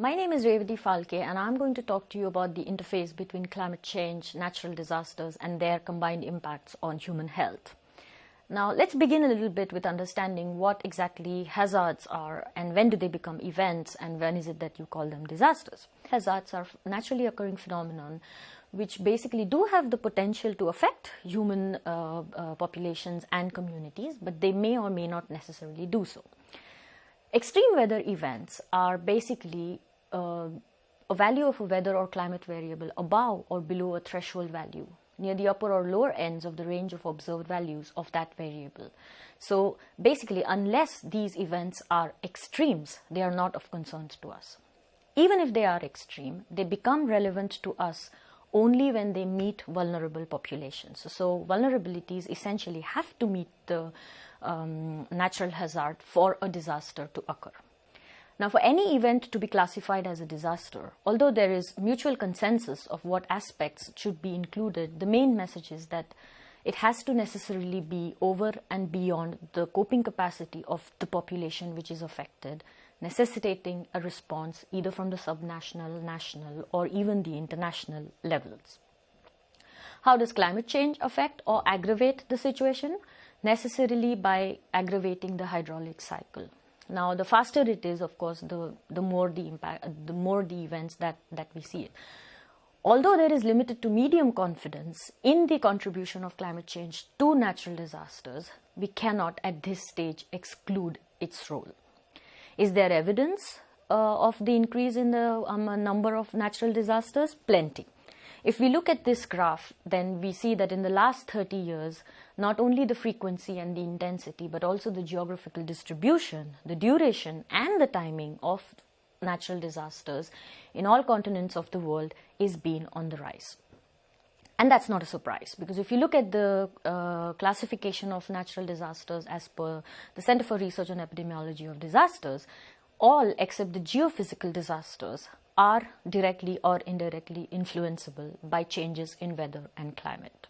My name is Revati Falke and I'm going to talk to you about the interface between climate change, natural disasters and their combined impacts on human health. Now let's begin a little bit with understanding what exactly hazards are and when do they become events and when is it that you call them disasters. Hazards are naturally occurring phenomenon which basically do have the potential to affect human uh, uh, populations and communities but they may or may not necessarily do so. Extreme weather events are basically uh, a value of a weather or climate variable above or below a threshold value near the upper or lower ends of the range of observed values of that variable. So basically, unless these events are extremes, they are not of concern to us. Even if they are extreme, they become relevant to us only when they meet vulnerable populations. So, vulnerabilities essentially have to meet the um, natural hazard for a disaster to occur. Now, for any event to be classified as a disaster, although there is mutual consensus of what aspects should be included, the main message is that it has to necessarily be over and beyond the coping capacity of the population which is affected, necessitating a response either from the subnational, national, or even the international levels. How does climate change affect or aggravate the situation? Necessarily by aggravating the hydraulic cycle. Now, the faster it is, of course, the, the more the impact, the more the events that, that we see it. Although there is limited to medium confidence in the contribution of climate change to natural disasters, we cannot at this stage exclude its role. Is there evidence uh, of the increase in the um, number of natural disasters? Plenty. If we look at this graph, then we see that in the last 30 years, not only the frequency and the intensity, but also the geographical distribution, the duration and the timing of natural disasters in all continents of the world is being on the rise. And that's not a surprise because if you look at the uh, classification of natural disasters as per the Center for Research on Epidemiology of Disasters, all except the geophysical disasters are directly or indirectly influenceable by changes in weather and climate.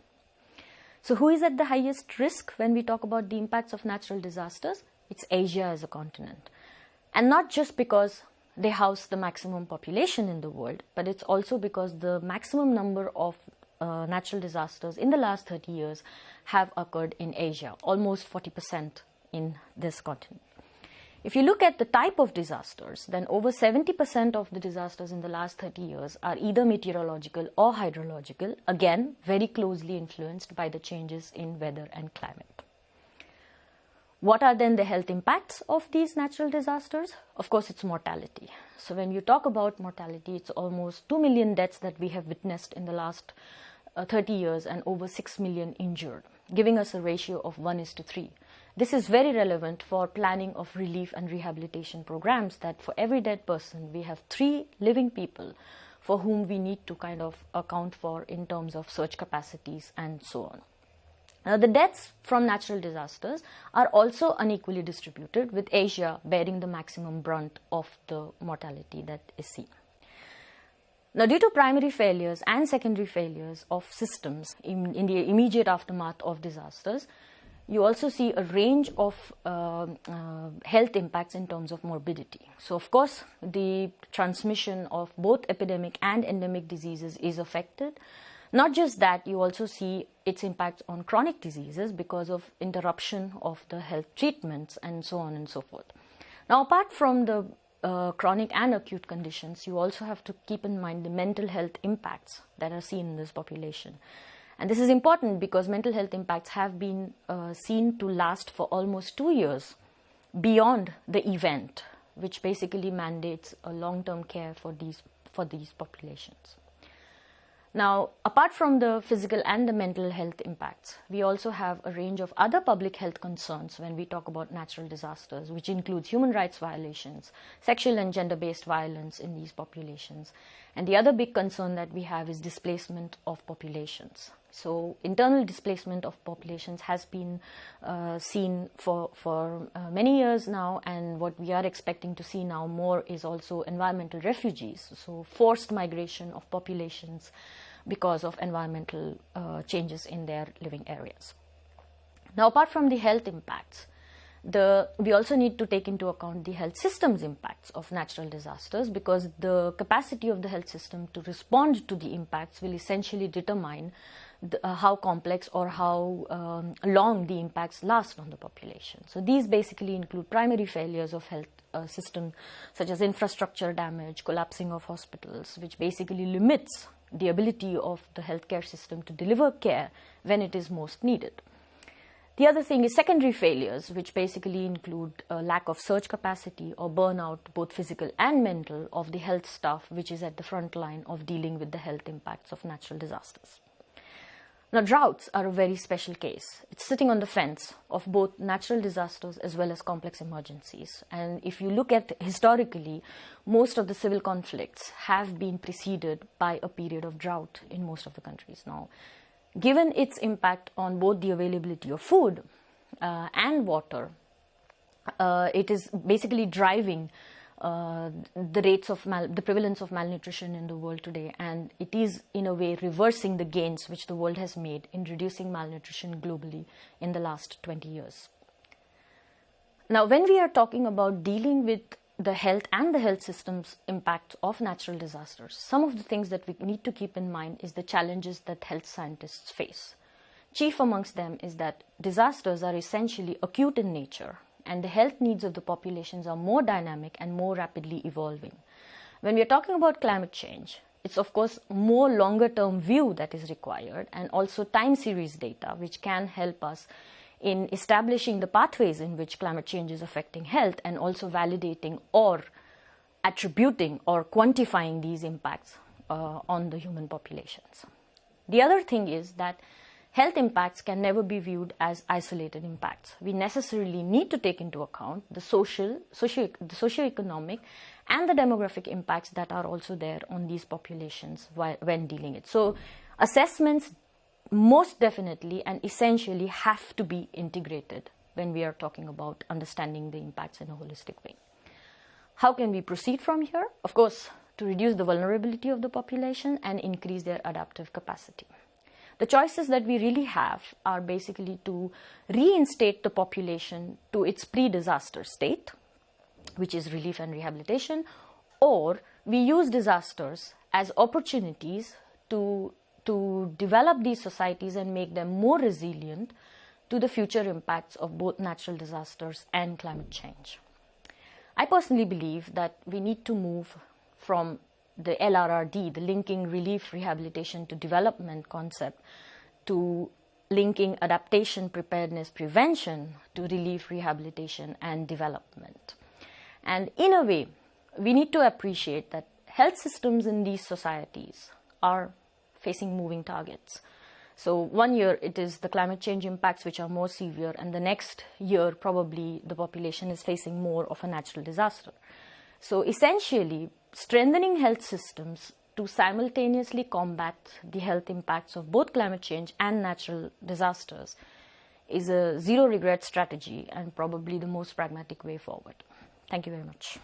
So who is at the highest risk when we talk about the impacts of natural disasters? It's Asia as a continent. And not just because they house the maximum population in the world, but it's also because the maximum number of uh, natural disasters in the last 30 years have occurred in Asia, almost 40% in this continent. If you look at the type of disasters, then over 70% of the disasters in the last 30 years are either meteorological or hydrological, again, very closely influenced by the changes in weather and climate. What are then the health impacts of these natural disasters? Of course, it's mortality. So when you talk about mortality, it's almost 2 million deaths that we have witnessed in the last uh, 30 years and over 6 million injured, giving us a ratio of 1 is to 3. This is very relevant for planning of relief and rehabilitation programs that for every dead person, we have three living people for whom we need to kind of account for in terms of surge capacities and so on. Now, the deaths from natural disasters are also unequally distributed, with Asia bearing the maximum brunt of the mortality that is seen. Now, due to primary failures and secondary failures of systems in, in the immediate aftermath of disasters, you also see a range of uh, uh, health impacts in terms of morbidity. So, of course, the transmission of both epidemic and endemic diseases is affected. Not just that, you also see its impacts on chronic diseases because of interruption of the health treatments and so on and so forth. Now, apart from the uh, chronic and acute conditions, you also have to keep in mind the mental health impacts that are seen in this population. And this is important because mental health impacts have been uh, seen to last for almost two years beyond the event, which basically mandates a long-term care for these, for these populations. Now, apart from the physical and the mental health impacts, we also have a range of other public health concerns when we talk about natural disasters, which includes human rights violations, sexual and gender-based violence in these populations. And the other big concern that we have is displacement of populations. So internal displacement of populations has been uh, seen for, for uh, many years now and what we are expecting to see now more is also environmental refugees, so forced migration of populations because of environmental uh, changes in their living areas. Now apart from the health impacts, the, we also need to take into account the health system's impacts of natural disasters because the capacity of the health system to respond to the impacts will essentially determine the, uh, how complex or how um, long the impacts last on the population. So these basically include primary failures of health uh, system such as infrastructure damage, collapsing of hospitals, which basically limits the ability of the healthcare system to deliver care when it is most needed. The other thing is secondary failures, which basically include a lack of surge capacity or burnout, both physical and mental, of the health staff, which is at the front line of dealing with the health impacts of natural disasters. Now, droughts are a very special case. It's sitting on the fence of both natural disasters as well as complex emergencies. And if you look at historically, most of the civil conflicts have been preceded by a period of drought in most of the countries. Now, given its impact on both the availability of food uh, and water, uh, it is basically driving uh, the rates of the prevalence of malnutrition in the world today and it is in a way reversing the gains which the world has made in reducing malnutrition globally in the last 20 years. Now when we are talking about dealing with the health and the health system's impact of natural disasters, some of the things that we need to keep in mind is the challenges that health scientists face. Chief amongst them is that disasters are essentially acute in nature and the health needs of the populations are more dynamic and more rapidly evolving. When we are talking about climate change, it's of course more longer term view that is required and also time series data which can help us in establishing the pathways in which climate change is affecting health and also validating or attributing or quantifying these impacts uh, on the human populations. The other thing is that health impacts can never be viewed as isolated impacts. We necessarily need to take into account the social, socio, the socio-economic and the demographic impacts that are also there on these populations while, when dealing it. So assessments most definitely and essentially have to be integrated when we are talking about understanding the impacts in a holistic way. How can we proceed from here? Of course, to reduce the vulnerability of the population and increase their adaptive capacity. The choices that we really have are basically to reinstate the population to its pre-disaster state, which is relief and rehabilitation, or we use disasters as opportunities to, to develop these societies and make them more resilient to the future impacts of both natural disasters and climate change. I personally believe that we need to move from the LRRD, the linking relief rehabilitation to development concept, to linking adaptation, preparedness, prevention to relief rehabilitation and development. And in a way, we need to appreciate that health systems in these societies are facing moving targets. So one year it is the climate change impacts which are more severe and the next year probably the population is facing more of a natural disaster. So essentially strengthening health systems to simultaneously combat the health impacts of both climate change and natural disasters is a zero regret strategy and probably the most pragmatic way forward. Thank you very much.